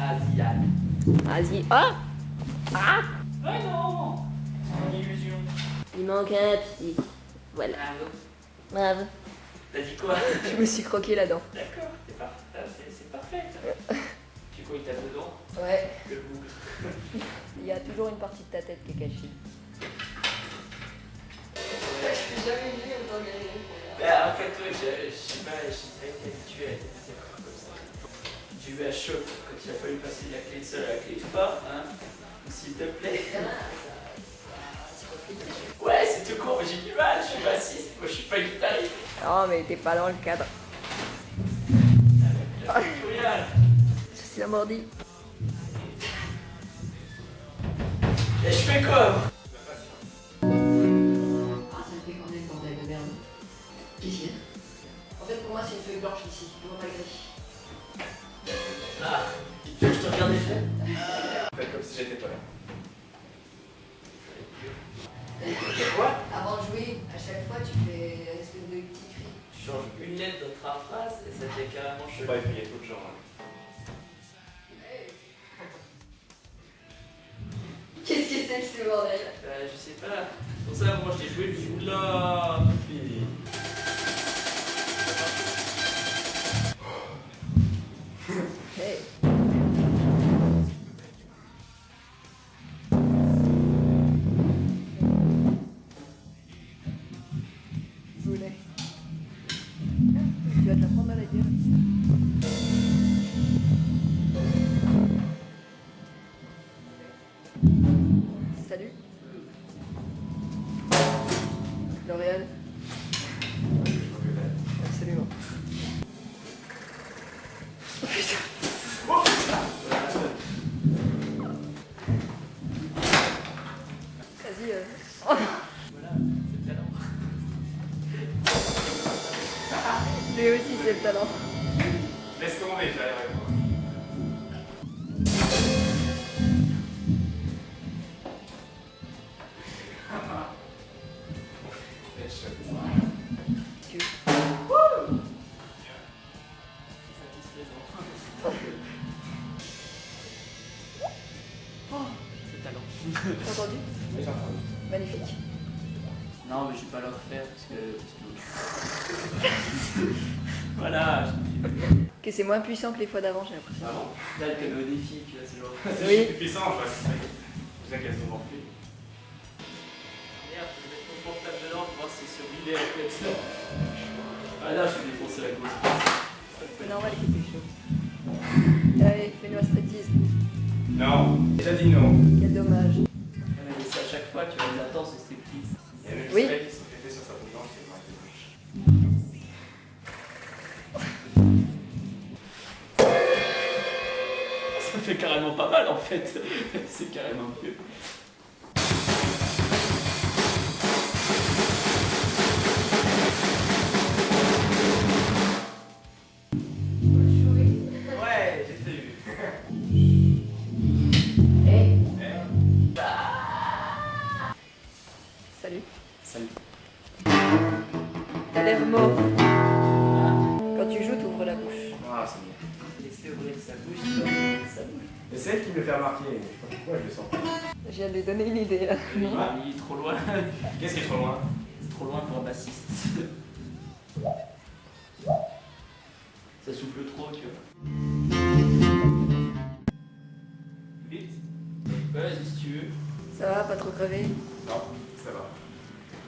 Asiate. Vas-y. Ah Ah Ah non C'est une illusion. Il manque un petit. Voilà. Bravo. Bravo. T'as dit quoi? Je me suis croqué là-dedans. D'accord, c'est par- ah, parfait. ça. tu quoi, il tape dedans Ouais. Le boule. Il y a toujours une partie de ta tête qui est cachée. Ouais. Je jamais vu autant galérer Bah, en fait, ouais, je je sais pas, je suis pas habitué à À choc quand il a fallu passer de la clé de sol à la clé de fa, hein. S'il te plaît. Ouais, c'est tout court, mais j'ai du mal, je suis bassiste, moi je suis pas guitariste. Non, mais t'es pas dans le cadre. La tutorial. C'est la mordi. Et je fais quoi? Ah, ça me fait quand même bordel de merde. Qu'est-ce qu'il y a En fait, pour moi, c'est une feuille blanche ici, pour pas gris. Ah, tu veux que je te regarde les faits Faites comme si j'étais pas là. Quoi? Avant de jouer, à chaque fois, tu fais une espèce de petit cri. Je change une lettre dans ta phrase et ça devient carrément chelou. sais pas effrayer trop de gens. hein. Qu'est-ce que c'est que ce bordel? Euh, je sais pas. Pour ça, moi je t'ai joué, je me suis lo veo c'est moins puissant que les fois d'avant, j'ai l'impression. Ah bon Là, elle te met au défi, tu vois, c'est genre. C'est Oui. juste puissant, je vois. C'est déjà qu'elles sont morflées. Merde, je vais mettre mon portable dedans pour voir si c'est survivait en fait. Ah là, je suis défoncé la cause. C'est normal qu'il fait chaud. Allez, fais-nous un striptease. Non, déjà dit non. Quel dommage. Ah, mais c'est à chaque fois, tu vois, les attends, c'est striptease. Oui. Ça fait carrément pas mal en fait. C'est carrément mieux. Ouais, j'ai prévu. Eh, Eh salut. Salut. T'as l'air mort. Ah, Quand tu joues, t'ouvres la bouche. Ah, c'est bien. laissez ouvrir sa bouche, Et c'est elle qui me le fait remarquer. Je sais pas pourquoi je le sens. Je viens de lui donner une idée là. Il il est trop loin. Qu'est-ce qui est trop loin? C'est trop loin pour un bassiste. Ça souffle trop, tu vois. Vite vas-y si tu veux. Ça va, pas trop crevé? Non, ça va.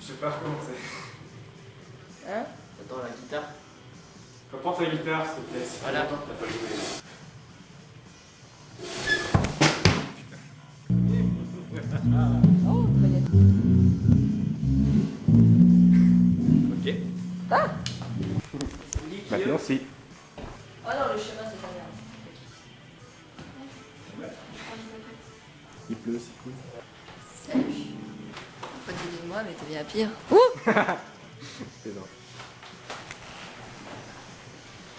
Je sais pas comment c'est. Hein? Attends, la guitare. Reprends ta guitare, s'il te plaît. Voilà. t'as pas joué. Oh. Ok. Ah C'est qui Maintenant, si. Oh non, le chemin c'est pas bien. Il pleut, c'est cool. Salut. Pas de moi, mais t'es bien pire. C'est non.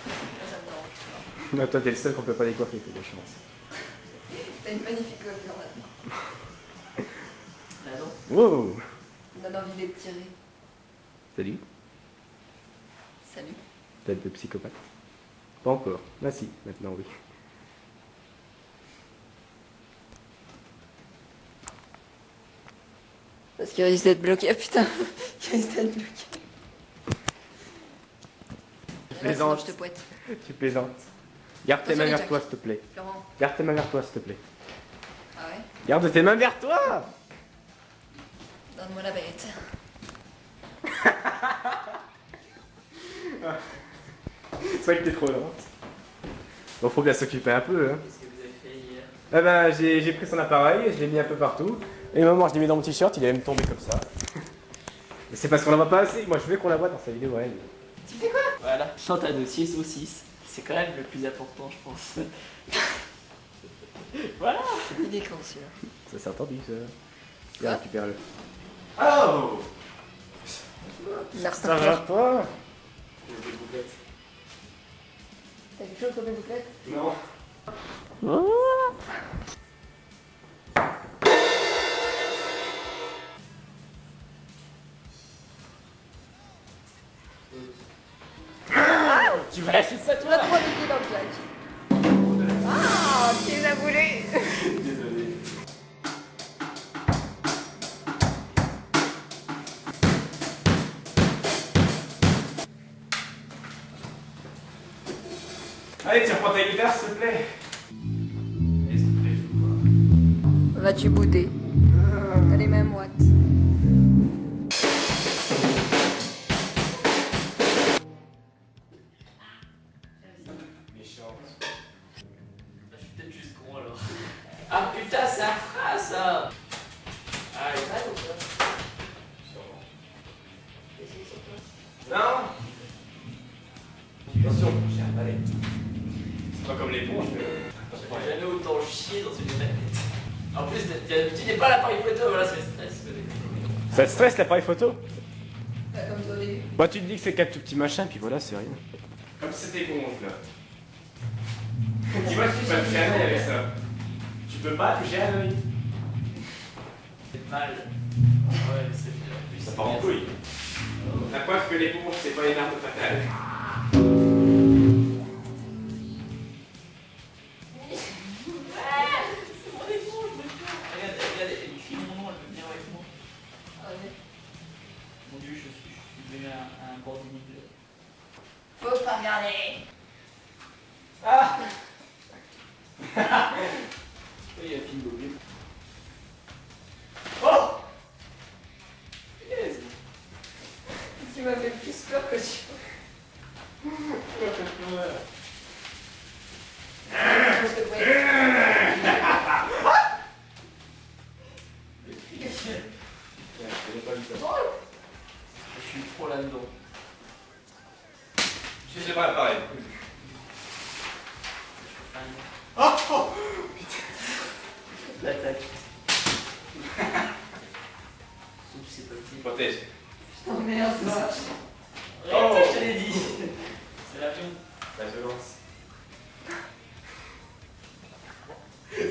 Me dérange. Non, toi, t'es le seul qu'on peut pas décoiffer, t'as de la chance. T'as une magnifique coiffure maintenant. Wow. On a envie d'être tiré. Salut. Salut. Tête de psychopathe. Pas encore. Ah si, maintenant oui. Parce qu'il risque d'être bloqué. Ah, putain, il risque d'être bloqué. Tu plaisantes. Je te. Tu plaisantes. Garde tes mains vers toi, s'il te plaît. Garde tes mains vers toi, s'il te plaît. Ah ouais? Garde tes mains vers toi Donne-moi la bête. C'est vrai que t'es trop lente. Bon, faut bien s'occuper un peu, hein. Qu'est-ce que vous avez fait hier Eh ben, j'ai j'ai pris son appareil, je l'ai mis un peu partout. Et au moment où je l'ai mis dans mon t-shirt, il est même tombé comme ça. Mais c'est parce qu'on la voit pas assez. Moi, je veux qu'on la voit dans sa vidéo, elle. Voilà. Chante un dossier saucisse. C'est quand même le plus important, je pense. voilà. Il est con celui-là. Ça s'est entendu, ça. Quoi? Viens, récupère-le. Oh Merci. Ça va pas T'as quelque chose sur tes bouclettes? Non. Tu vas lâcher ça, Tu vas trop piquer dans le jack. Ah, tu l'as voulu Ta guitare, s'il te plaît. Allez, s'il te plaît, joue Vas-tu bouder T'as les mêmes watts. Tu n'es pas l'appareil photo, voilà, c'est le stress. Ça te stresse l'appareil photo Comme toi au début. Bah tu te dis que c'est quatre tout petits machins, puis voilà, c'est rien. Comme si c'était éponge là. tu vois, tu peux pas toucher un œil avec ça. Tu peux pas toucher un œil. C'est mal. Ouais, c'est bien. Ça part en couille. La preuve que l'éponge, c'est pas une arme fatale.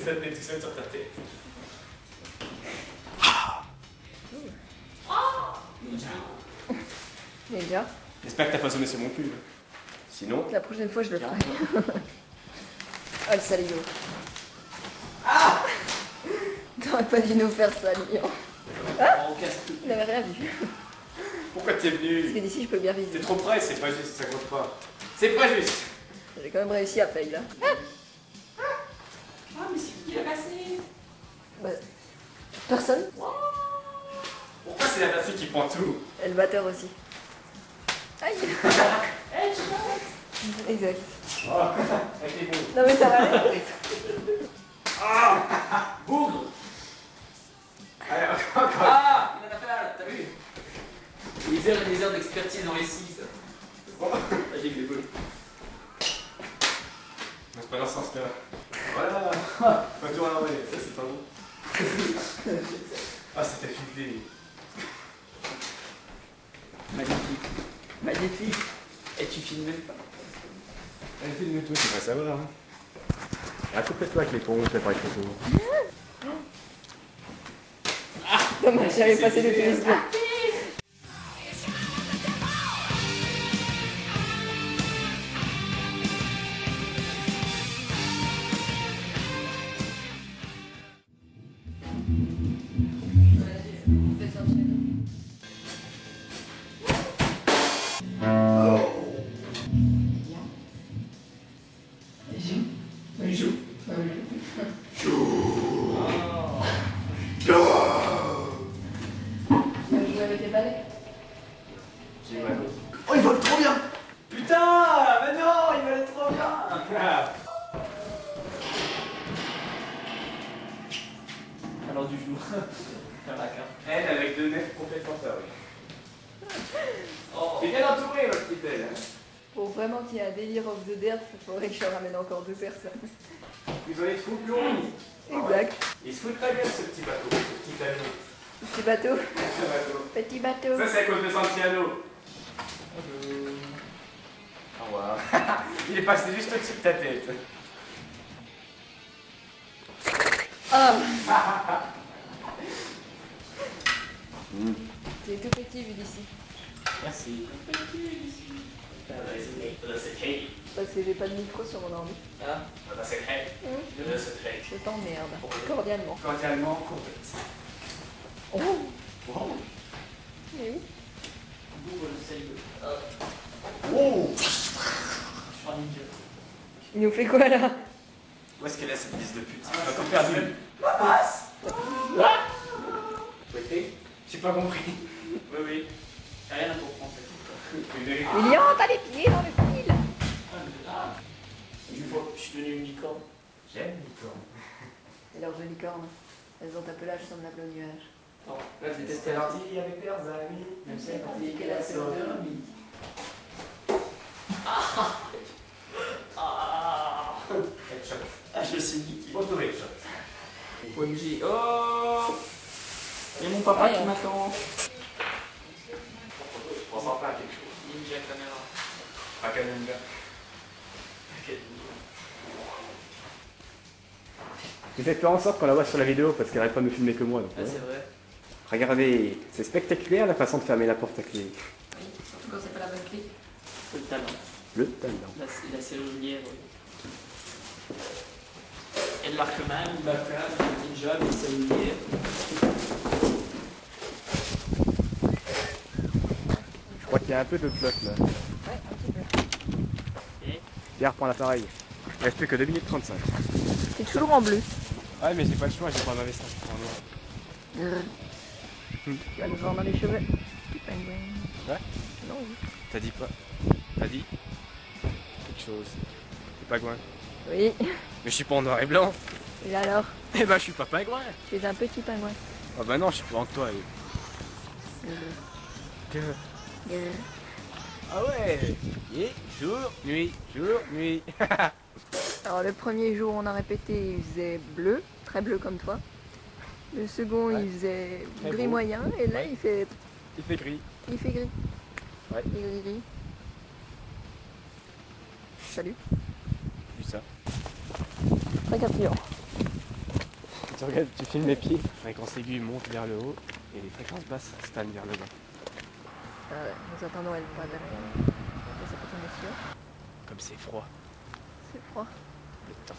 Sur ta tête. Déjà, J'espère que t'as pas zoomé sur mon cul. Sinon. la prochaine fois je le ferai. oh le salaud. Ah T'aurais pas dû nous faire ça, Lyon. On casse tout. Il avait rien vu. Pourquoi t'es Parce que venu d'ici je peux bien T'es viser. trop près, c'est pas juste, ça compte pas. C'est pas juste. J'ai quand même réussi à fail là. Ah, mais c'est qui l'a passé? Bah, personne. Pourquoi c'est la personne qui prend tout? Et le batteur aussi. Aïe Eh, tu m'arrêtes Exact. Oh, avec les bons. Non mais ça va aller. Bougre Allez, encore. Ah Il en a fait là, t'as vu? Des heures et des heures d'expertise en récit, ça. Ah, J'ai fait le bol. Non, c'est pas dans ce sens-là. À l'envers, ça c'est pas bon. Ah, c'était filmé. Magnifique. Magnifique. Et tu filmes même pas. Allez, filme-toi, tu vas savoir. Hein. Accouple-toi avec l'éponge, l'appareil photo. Dommage, j'avais passé le tennis là. Oh, il vole trop bien Putain Mais non, il vole trop bien ah, Alors du jour, Elle avec deux nefs complètement fabriques. Oh, oh. bien entouré, ma petite aile hein. Pour vraiment qu'il y ait un délire off the dirt, il faudrait que je ramène encore deux personnes. Ils ont les trous plus longs. Ah exact. Il se fout très bien ce petit bateau, ce petit bateau. Petit bateau. Petit bateau. Ça, c'est à cause de Santiago. Au revoir. Il est passé juste au-dessus de ta tête. Ah C'est tout petit vu d'ici. Merci. Là, c'est Kate. Parce que j'ai pas de micro sur mon ordi. Ah, c'est c'est Kate. Je t'emmerde. Cordialement. Cordialement, complète. Oh Wow. Mais oui. Google, c'est le. Oh Je suis un ninja. Il nous fait quoi là Où est-ce qu'elle est cette liste de pute On a tout perdu. Souhaité J'ai pas compris. Oui, oui. J'ai rien à comprendre. en fait. Une vérité. Lilian, t'as les pieds dans le fil Ah, je vois, je suis devenu une licorne. J'aime licorne. Et leurs jolies cornes, elles ont un pelage semblable au nuage. Non, là, je déteste C'est la parti avec leurs amis. Même si elle la sœur de l'ami. Ah Headshot. Ah, je sais niqué. Auto-headshot. OMG. Oh Il y a mon papa qui Ouais. m'attend. On s'en fait quelque chose. Ninja caméra. Pas qu'un ninja. J'essaie de faire en sorte qu'on la voit sur la vidéo parce qu'elle n'arrête pas de me filmer que moi. Donc, Ah, ouais. c'est vrai. Regardez, c'est spectaculaire la façon de fermer la porte à clé. Oui, surtout quand c'est pas la bonne clé. Le talent. Le talent. La, la serrurière, oui. Le ninja, les serrurières. Je crois qu'il y a un peu de flotte là. Ouais, un petit peu. Et Pierre prend l'appareil. Il reste plus que 2 minutes 35. C'est toujours en bleu. Ouais, mais j'ai pas le choix, j'ai pas ma veston. en noir. Tu vas nous voir dans les cheveux. Ouais Non, oui. T'as dit pas T'as dit? Quelque chose. T'es pingouin. Oui. Mais je suis pas en noir et blanc. Et alors? Eh ben, je suis pas pingouin. Tu es un petit pingouin. Ah bah non, je suis plus grand que toi. Ah ouais jour, nuit, jour, nuit. Alors le premier jour on a répété, il faisait bleu, très bleu comme toi. Le second Ouais. il faisait Très gris beau. moyen et là Ouais. il fait Il fait gris. il fait gris. Ouais. Il gris gris. Salut. Tu regardes, tu filmes mes pieds. Fréquence aiguë monte vers le haut et les fréquences basses stagnent vers le bas. Euh, nous attendons elle pas derrière. Comme c'est froid, C'est froid. le temps.